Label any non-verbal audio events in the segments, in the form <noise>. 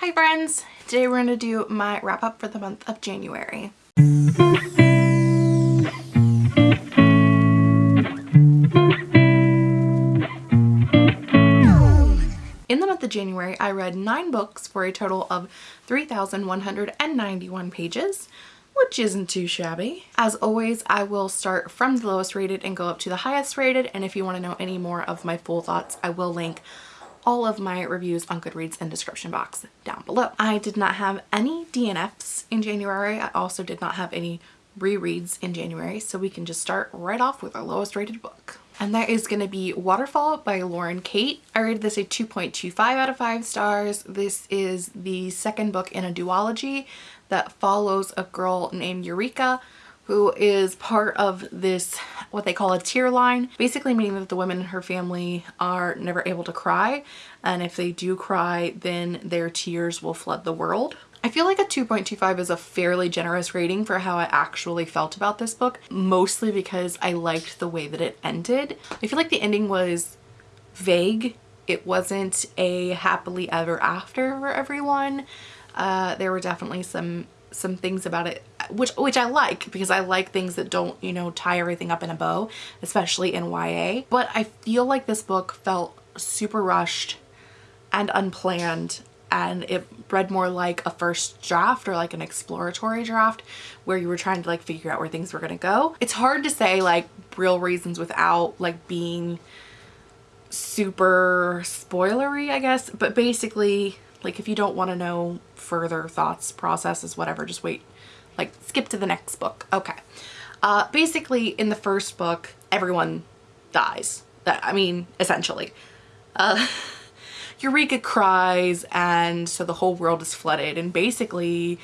Hi friends! Today we're going to do my wrap up for the month of January. In the month of January, I read nine books for a total of 3,191 pages, which isn't too shabby. As always, I will start from the lowest rated and go up to the highest rated, and if you want to know any more of my full thoughts, I will link all of my reviews on Goodreads in description box down below. I did not have any DNFs in January. I also did not have any rereads in January, so we can just start right off with our lowest rated book. And that is going to be Waterfall by Lauren Kate. I rated this a 2.25 out of 5 stars. This is the second book in a duology that follows a girl named Eureka who is part of this what they call a tear line basically meaning that the women in her family are never able to cry and if they do cry then their tears will flood the world. I feel like a 2.25 is a fairly generous rating for how I actually felt about this book mostly because I liked the way that it ended. I feel like the ending was vague. It wasn't a happily ever after for everyone. Uh, there were definitely some some things about it which which I like because I like things that don't you know tie everything up in a bow especially in YA but I feel like this book felt super rushed and unplanned and it read more like a first draft or like an exploratory draft where you were trying to like figure out where things were gonna go. It's hard to say like real reasons without like being super spoilery I guess but basically like if you don't want to know further thoughts, processes, whatever, just wait. Like skip to the next book. Okay. Uh, basically in the first book, everyone dies. I mean, essentially. Uh, <laughs> Eureka cries and so the whole world is flooded and basically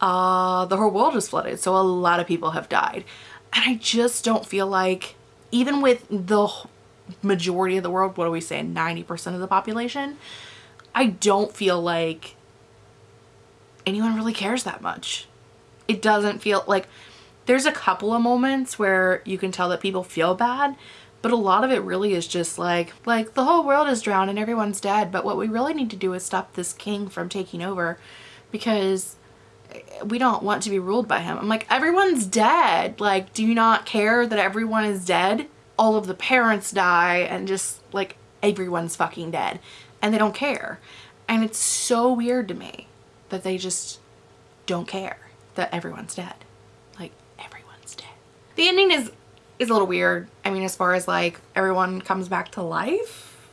uh, the whole world is flooded. So a lot of people have died. And I just don't feel like even with the majority of the world, what do we say, 90% of the population, I don't feel like anyone really cares that much. It doesn't feel like there's a couple of moments where you can tell that people feel bad, but a lot of it really is just like, like the whole world is drowned and everyone's dead. But what we really need to do is stop this king from taking over because we don't want to be ruled by him. I'm like, everyone's dead. Like, do you not care that everyone is dead? All of the parents die and just like everyone's fucking dead and they don't care. And it's so weird to me that they just don't care that everyone's dead. Like everyone's dead. The ending is is a little weird. I mean, as far as like everyone comes back to life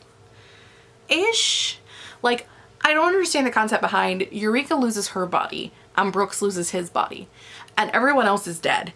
ish. Like I don't understand the concept behind Eureka loses her body and Brooks loses his body and everyone else is dead.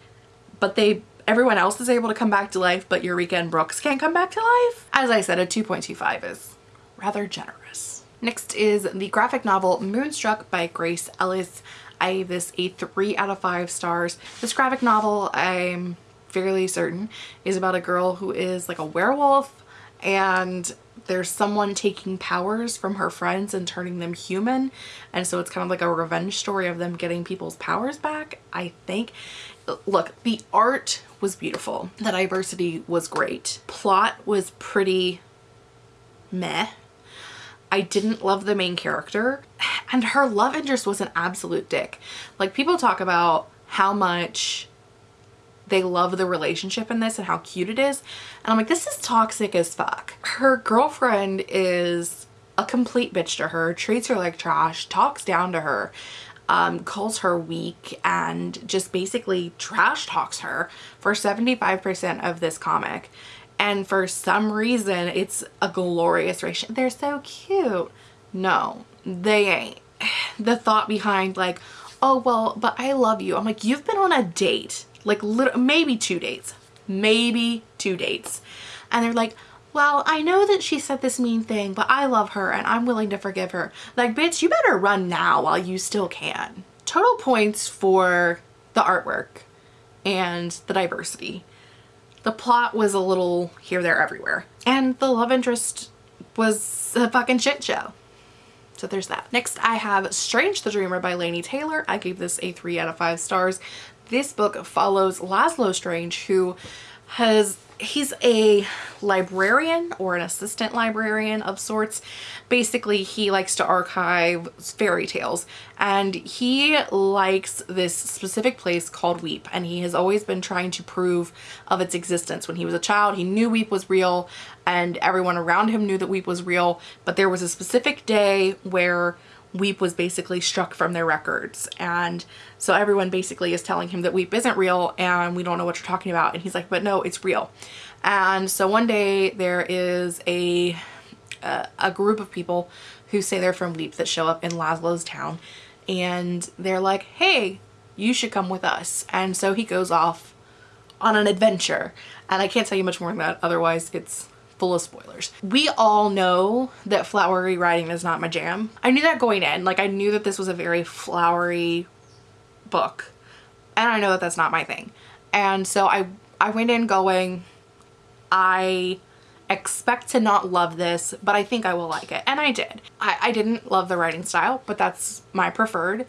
But they everyone else is able to come back to life but Eureka and Brooks can't come back to life. As I said, a 2.25 is rather generous. Next is the graphic novel Moonstruck by Grace Ellis. I gave this a 3 out of 5 stars. This graphic novel, I'm fairly certain, is about a girl who is like a werewolf and there's someone taking powers from her friends and turning them human and so it's kind of like a revenge story of them getting people's powers back I think look the art was beautiful the diversity was great plot was pretty meh I didn't love the main character and her love interest was an absolute dick. Like people talk about how much they love the relationship in this and how cute it is. And I'm like, this is toxic as fuck. Her girlfriend is a complete bitch to her, treats her like trash, talks down to her, um, calls her weak and just basically trash talks her for 75% of this comic and for some reason it's a glorious ratio. They're so cute. No, they ain't. <sighs> The thought behind like, oh well, but I love you. I'm like, you've been on a date, like maybe two dates, maybe two dates. And they're like, well, I know that she said this mean thing, but I love her and I'm willing to forgive her. Like, bitch, you better run now while you still can. Total points for the artwork and the diversity. The plot was a little here, there, everywhere. And the love interest was a fucking shit show. So there's that. Next I have Strange the Dreamer by Laini Taylor. I gave this a 3 out of 5 stars. This book follows Laszlo Strange who has he's a librarian or an assistant librarian of sorts. Basically, he likes to archive fairy tales and he likes this specific place called Weep and he has always been trying to prove of its existence. When he was a child, he knew Weep was real and everyone around him knew that Weep was real, but there was a specific day where Weep was basically struck from their records. And so everyone basically is telling him that Weep isn't real and we don't know what you're talking about. And he's like, but no, it's real. And so one day there is a, a, a group of people who say they're from Weep that show up in Laszlo's town. And they're like, hey, you should come with us. And so he goes off on an adventure. And I can't tell you much more than that. Otherwise, it's full of spoilers. We all know that flowery writing is not my jam. I knew that going in. Like I knew that this was a very flowery book and I know that that's not my thing. And so I, I went in going, I expect to not love this, but I think I will like it. And I did. I, I didn't love the writing style, but that's my preferred.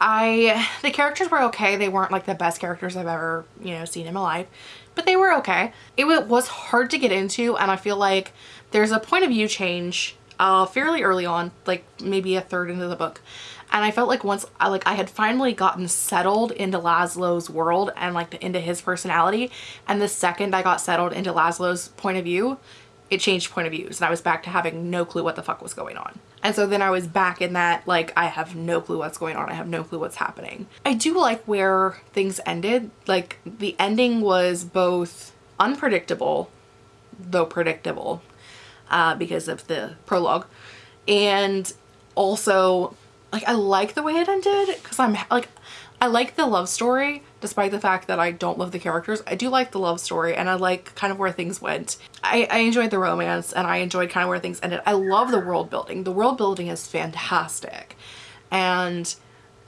I, the characters were okay. They weren't like the best characters I've ever, you know, seen in my life but they were okay. It was hard to get into and I feel like there's a point of view change uh, fairly early on, like maybe a third into the book. And I felt like once I like I had finally gotten settled into Laszlo's world and like into his personality. And the second I got settled into Laszlo's point of view, it changed point of views and I was back to having no clue what the fuck was going on. And so then I was back in that like I have no clue what's going on. I have no clue what's happening. I do like where things ended. Like the ending was both unpredictable though predictable uh, because of the prologue and also like I like the way it ended because I'm like I like the love story despite the fact that I don't love the characters. I do like the love story and I like kind of where things went. I, I enjoyed the romance and I enjoyed kind of where things ended. I love the world building. The world building is fantastic. And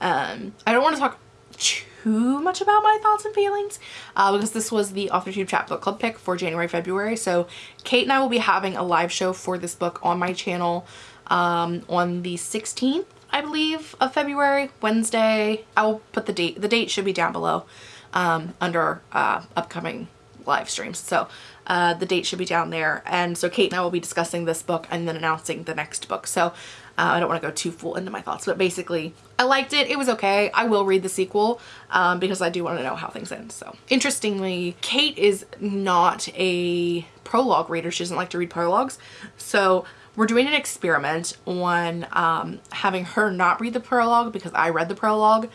um, I don't want to talk too much about my thoughts and feelings uh, because this was the Off the Tube Chat Book Club pick for January, February. So Kate and I will be having a live show for this book on my channel um, on the 16th I believe, of February, Wednesday. I will put the date. The date should be down below um, under uh, upcoming live streams. So uh, the date should be down there. And so Kate and I will be discussing this book and then announcing the next book. So uh, I don't want to go too full into my thoughts, but basically I liked it. It was okay. I will read the sequel um, because I do want to know how things end. So interestingly, Kate is not a prologue reader. She doesn't like to read prologues. So we're doing an experiment on um, having her not read the prologue because I read the prologue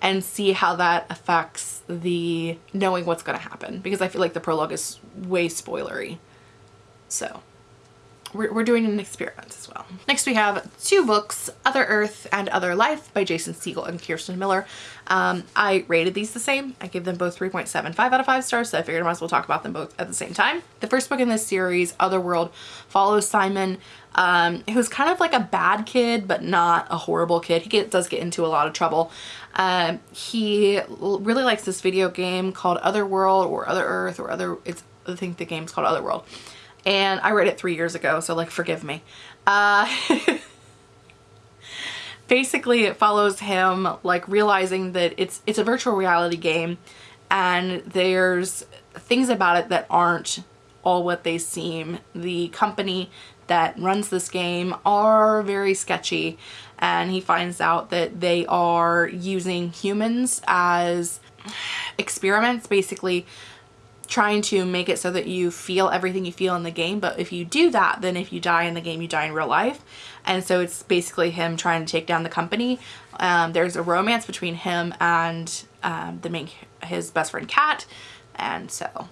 and see how that affects the knowing what's going to happen because I feel like the prologue is way spoilery. So we're, we're doing an experiment as well. Next we have two books, Other Earth and Other Life by Jason Segel and Kirsten Miller. Um, I rated these the same. I gave them both 3.75 out of 5 stars, so I figured I might as well talk about them both at the same time. The first book in this series, Otherworld, follows Simon, um, who's kind of like a bad kid, but not a horrible kid. He get, does get into a lot of trouble. Um, he really likes this video game called Otherworld or Other Earth or Other, it's, I think the game's called Otherworld and I read it three years ago, so like forgive me. Uh, <laughs> basically it follows him like realizing that it's it's a virtual reality game and there's things about it that aren't all what they seem. The company that runs this game are very sketchy and he finds out that they are using humans as experiments basically trying to make it so that you feel everything you feel in the game but if you do that then if you die in the game you die in real life. And so it's basically him trying to take down the company. Um, there's a romance between him and um, the main his best friend Kat. And so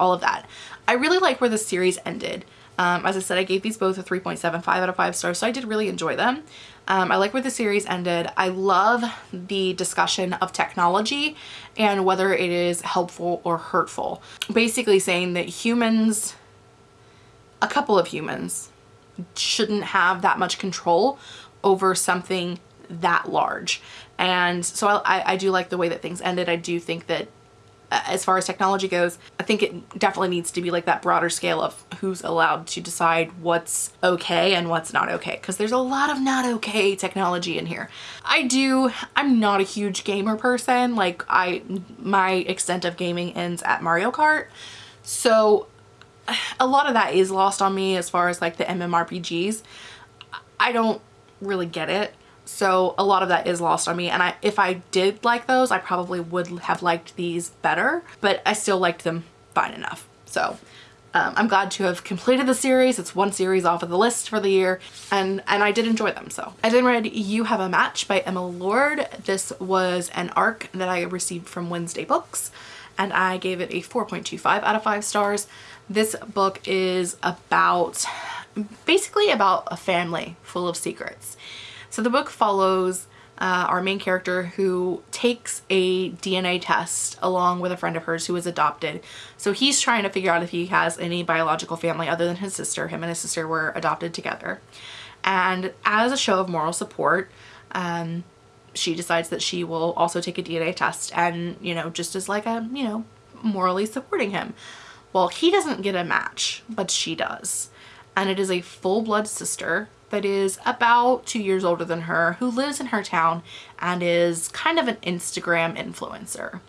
all of that. I really like where the series ended um, as I said I gave these both a 3.75 out of 5 stars so I did really enjoy them um, I like where the series ended. I love the discussion of technology and whether it is helpful or hurtful. Basically saying that humans, a couple of humans, shouldn't have that much control over something that large. And so I, I do like the way that things ended. I do think that Uh, as far as technology goes, I think it definitely needs to be like that broader scale of who's allowed to decide what's okay and what's not okay because there's a lot of not okay technology in here. I do, I'm not a huge gamer person. Like I, my extent of gaming ends at Mario Kart. So a lot of that is lost on me as far as like the MMORPGs. I don't really get it. So a lot of that is lost on me. And I, if I did like those, I probably would have liked these better, but I still liked them fine enough. So um, I'm glad to have completed the series. It's one series off of the list for the year and, and I did enjoy them. So I then read You Have a Match by Emma Lord. This was an arc that I received from Wednesday Books and I gave it a 4.25 out of 5 stars. This book is about, basically about a family full of secrets. So the book follows uh, our main character who takes a DNA test along with a friend of hers who was adopted. So he's trying to figure out if he has any biological family other than his sister. Him and his sister were adopted together. And as a show of moral support, um, she decides that she will also take a DNA test and, you know, just as like a, you know, morally supporting him. Well, he doesn't get a match, but she does. And it is a full-blood sister that is about two years older than her who lives in her town and is kind of an Instagram influencer.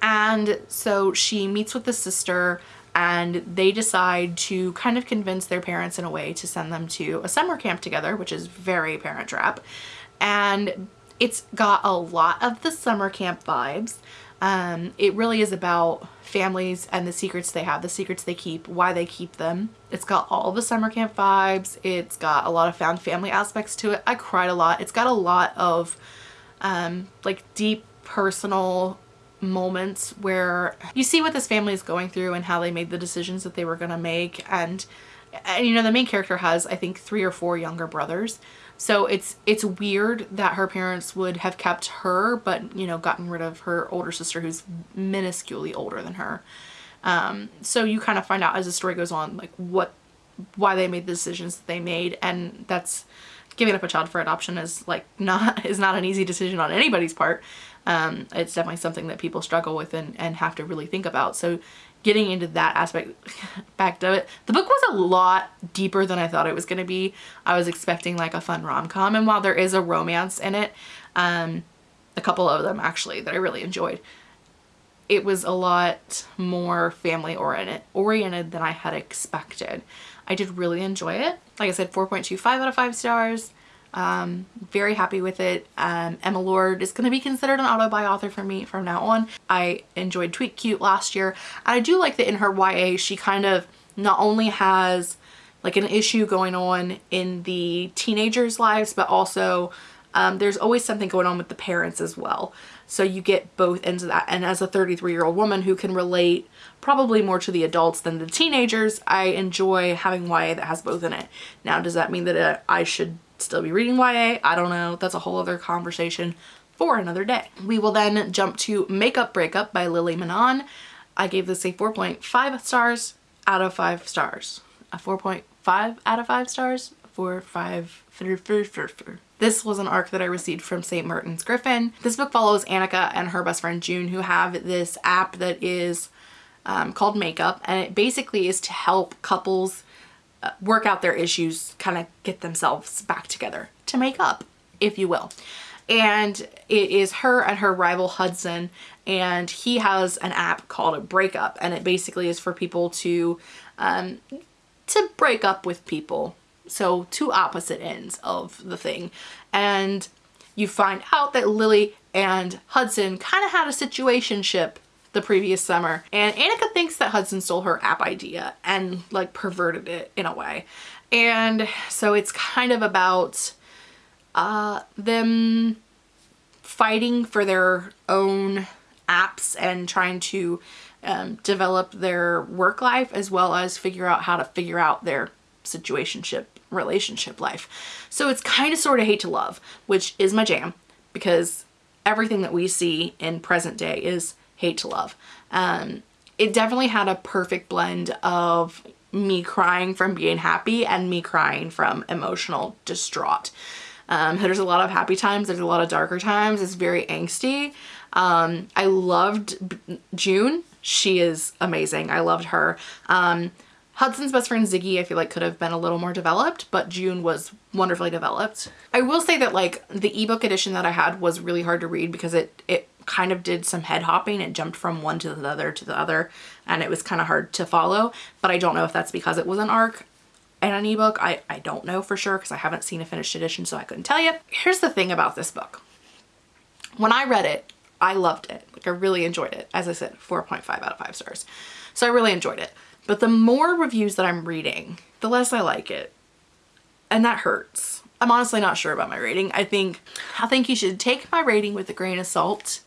And so she meets with the sister and they decide to kind of convince their parents in a way to send them to a summer camp together, which is very parent trap. And it's got a lot of the summer camp vibes. Um, it really is about families and the secrets they have, the secrets they keep, why they keep them. It's got all the summer camp vibes. It's got a lot of found family aspects to it. I cried a lot. It's got a lot of um, like deep personal moments where you see what this family is going through and how they made the decisions that they were going to make. And, and, you know, the main character has, I think, three or four younger brothers. So it's it's weird that her parents would have kept her, but you know, gotten rid of her older sister who's minusculely older than her. Um, so you kind of find out as the story goes on, like what, why they made the decisions that they made, and that's giving up a child for adoption is like <laughs> not is not an easy decision on anybody's part. Um, it's definitely something that people struggle with and, and have to really think about. So getting into that aspect <laughs> back to it. The book was a lot deeper than I thought it was going to be. I was expecting like a fun rom-com and while there is a romance in it, um, a couple of them actually that I really enjoyed, it was a lot more family oriented, oriented than I had expected. I did really enjoy it. Like I said, 4.25 out of 5 stars. Um, very happy with it. Um, Emma Lord is going to be considered an auto-buy author for me from now on. I enjoyed Tweet Cute last year. I do like that in her YA, she kind of not only has like an issue going on in the teenagers' lives, but also um, there's always something going on with the parents as well. So you get both ends of that. And as a 33 year old woman who can relate probably more to the adults than the teenagers, I enjoy having YA that has both in it. Now, does that mean that uh, I should still be reading YA. I don't know. That's a whole other conversation for another day. We will then jump to Makeup Breakup by Lily Menon. I gave this a 4.5 stars out of 5 stars. A 4.5 out of 5 stars? 4, 5, this was an arc that I received from St. Martin's Griffin. This book follows Annika and her best friend June who have this app that is um, called Makeup and it basically is to help couples work out their issues, kind of get themselves back together to make up, if you will. And it is her and her rival Hudson and he has an app called a breakup and it basically is for people to um, to break up with people. So two opposite ends of the thing. And you find out that Lily and Hudson kind of had a situationship the previous summer. And Annika thinks that Hudson stole her app idea and like perverted it in a way. And so it's kind of about uh, them fighting for their own apps and trying to um, develop their work life as well as figure out how to figure out their situationship relationship life. So it's kind of sort of hate to love, which is my jam because everything that we see in present day is hate to love. Um, it definitely had a perfect blend of me crying from being happy and me crying from emotional distraught. Um, there's a lot of happy times, there's a lot of darker times, it's very angsty. Um, I loved June, she is amazing, I loved her. Um, Hudson's best friend Ziggy I feel like could have been a little more developed, but June was wonderfully developed. I will say that like the ebook edition that I had was really hard to read because it, it kind of did some head hopping. It jumped from one to the other to the other and it was kind of hard to follow. But I don't know if that's because it was an ARC and an ebook. I, I don't know for sure because I haven't seen a finished edition so I couldn't tell you. Here's the thing about this book. When I read it, I loved it. Like I really enjoyed it. As I said, 4.5 out of 5 stars. So I really enjoyed it. But the more reviews that I'm reading, the less I like it. And that hurts. I'm honestly not sure about my rating. I think I think you should take my rating with a grain of salt.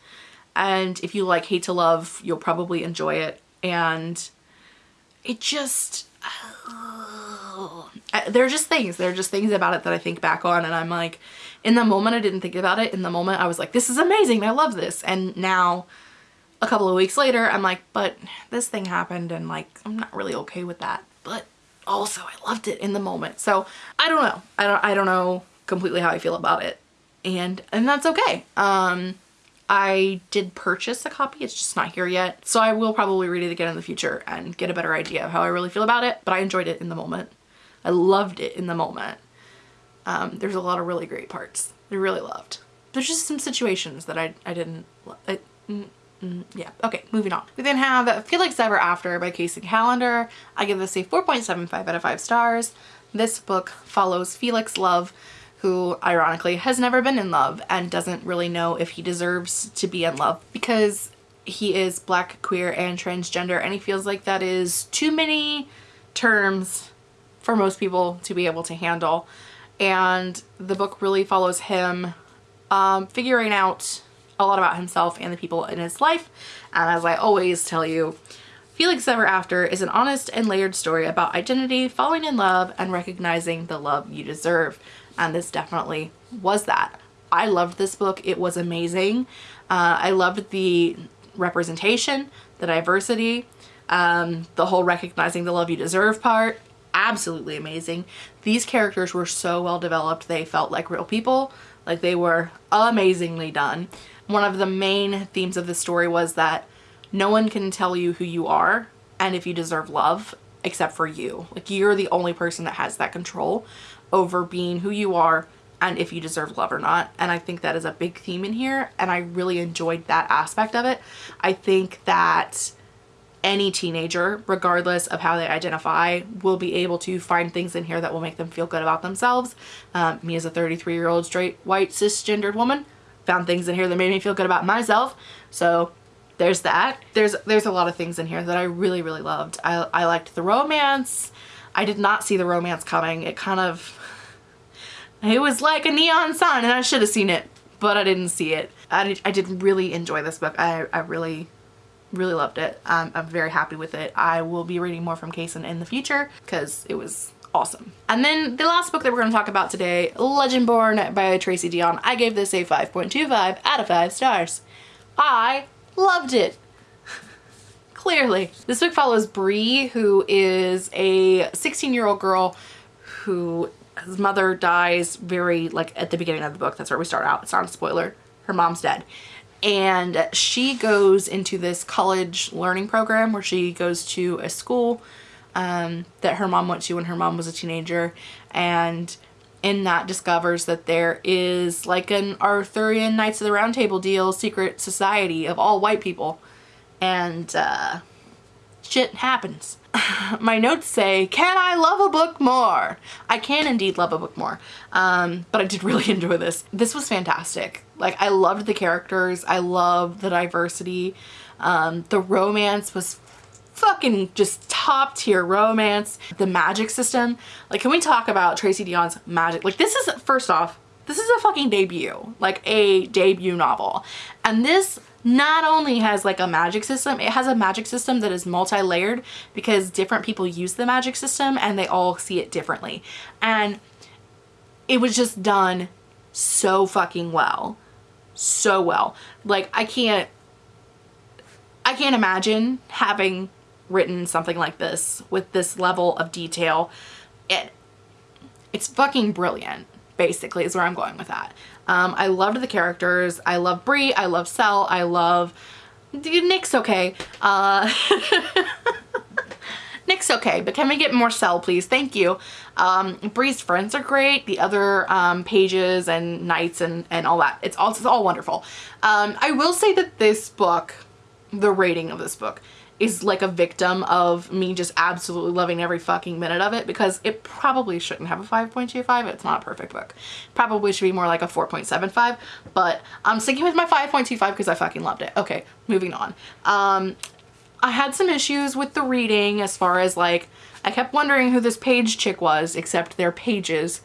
And if you like Hate to Love, you'll probably enjoy it. And it just uh, there are just things. There are just things about it that I think back on and I'm like, in the moment I didn't think about it. In the moment I was like, this is amazing. I love this. And now a couple of weeks later, I'm like, but this thing happened and like, I'm not really okay with that. But also I loved it in the moment. So I don't know. I don't, I don't know completely how I feel about it. And, and that's okay. Um, I did purchase a copy. It's just not here yet. So I will probably read it again in the future and get a better idea of how I really feel about it. But I enjoyed it in the moment. I loved it in the moment. Um, there's a lot of really great parts. I really loved. There's just some situations that I, I didn't, I, mm, mm, yeah. Okay, moving on. We then have Felix Ever After by Kacen Callender. I give this a 4.75 out of 5 stars. This book follows Felix Love, who ironically has never been in love and doesn't really know if he deserves to be in love because he is black, queer, and transgender and he feels like that is too many terms for most people to be able to handle and the book really follows him um, figuring out a lot about himself and the people in his life. And as I always tell you, Felix Ever After is an honest and layered story about identity, falling in love, and recognizing the love you deserve. And this definitely was that. I loved this book. It was amazing. Uh, I loved the representation, the diversity, um, the whole recognizing the love you deserve part absolutely amazing. These characters were so well developed. They felt like real people. Like they were amazingly done. One of the main themes of the story was that no one can tell you who you are and if you deserve love except for you. Like you're the only person that has that control over being who you are and if you deserve love or not. And I think that is a big theme in here and I really enjoyed that aspect of it. I think that any teenager, regardless of how they identify, will be able to find things in here that will make them feel good about themselves. Um, me as a 33 year old straight white cisgendered woman found things in here that made me feel good about myself. So there's that. There's there's a lot of things in here that I really, really loved. I, I liked the romance. I did not see the romance coming. It kind of, <laughs> it was like a neon sign and I should have seen it, but I didn't see it. I did, I did really enjoy this book. I, I really really loved it. I'm very happy with it. I will be reading more from Kacen in the future because it was awesome. And then the last book that we're going to talk about today, Legendborn by Tracy Deonn. I gave this a 5.25 out of 5 stars. I loved it. Clearly. This book follows Bree, who is a 16 year old girl who his mother dies very like at the beginning of the book. That's where we start out. It's not a spoiler. Her mom's dead and she goes into this college learning program where she goes to a school um, that her mom went to when her mom was a teenager and in that discovers that there is like an Arthurian Knights of the Round Table deal secret society of all white people and uh, shit happens. <laughs> My notes say, can I love a book more? I can indeed love a book more, um, but I did <laughs> really enjoy this. This was fantastic. Like I loved the characters. I loved the diversity. Um, the romance was fucking just top tier romance. The magic system. Like can we talk about Tracy Deonn's magic? Like this is, first off, this is a fucking debut. Like a debut novel. And this not only has like a magic system, it has a magic system that is multi-layered because different people use the magic system and they all see it differently. And it was just done so fucking well. So well. Like I can't, I can't imagine having written something like this with this level of detail. It, it's fucking brilliant basically is where I'm going with that. Um, I loved the characters. I love Bree. I love Sel. I love Nick's okay. Uh, <laughs> Nick's okay, but can we get more Sel, please? Thank you. Um, Bree's friends are great. The other um, pages and knights and, and all that. It's all, it's all wonderful. Um, I will say that this book, the rating of this book, is like a victim of me just absolutely loving every fucking minute of it because it probably shouldn't have a 5.25. It's not a perfect book. Probably should be more like a 4.75, but I'm sticking with my 5.25 because I fucking loved it. Okay, moving on. Um, I had some issues with the reading as far as like, I kept wondering who this page chick was, except their pages.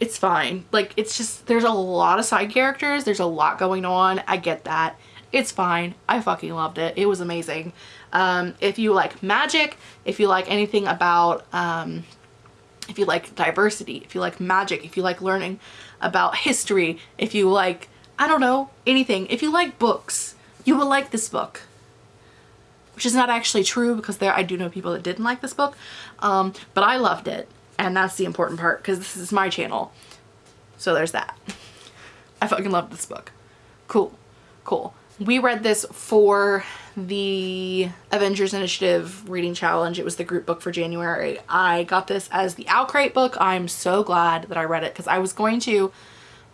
It's fine. Like, it's just, there's a lot of side characters. There's a lot going on. I get that. It's fine. I fucking loved it. It was amazing. Um, if you like magic, if you like anything about, um, if you like diversity, if you like magic, if you like learning about history, if you like, I don't know, anything. If you like books, you will like this book which is not actually true because there I do know people that didn't like this book um, but I loved it and that's the important part because this is my channel so there's that I fucking loved this book cool cool we read this for the Avengers Initiative reading challenge. It was the group book for January. I got this as the OwlCrate book. I'm so glad that I read it because I was going to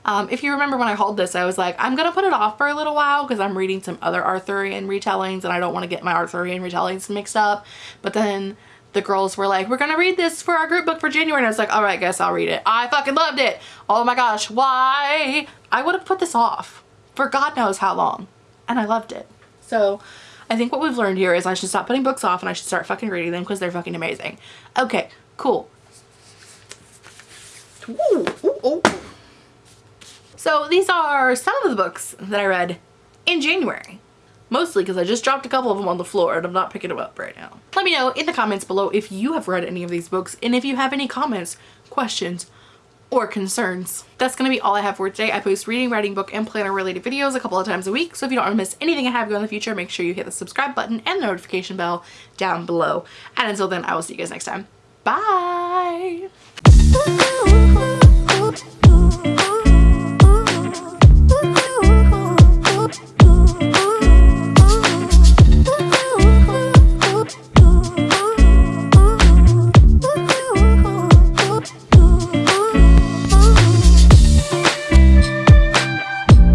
um, if you remember when I hauled this, I was like, I'm going to put it off for a little while because I'm reading some other Arthurian retellings and I don't want to get my Arthurian retellings mixed up. But then the girls were like, we're going to read this for our group book for January. And I was like, all right, guess I'll read it. I fucking loved it. Oh my gosh, why? I would have put this off for God knows how long. And I loved it. So I think what we've learned here is I should stop putting books off and I should start fucking reading them because they're fucking amazing. Okay, cool. Ooh, ooh, ooh. So these are some of the books that I read in January. Mostly because I just dropped a couple of them on the floor and I'm not picking them up right now. Let me know in the comments below if you have read any of these books and if you have any comments, questions, or concerns. That's going to be all I have for today. I post reading, writing, book, and planner related videos a couple of times a week. So if you don't want to miss anything I have going in the future, make sure you hit the subscribe button and the notification bell down below. And until then, I will see you guys next time. Bye!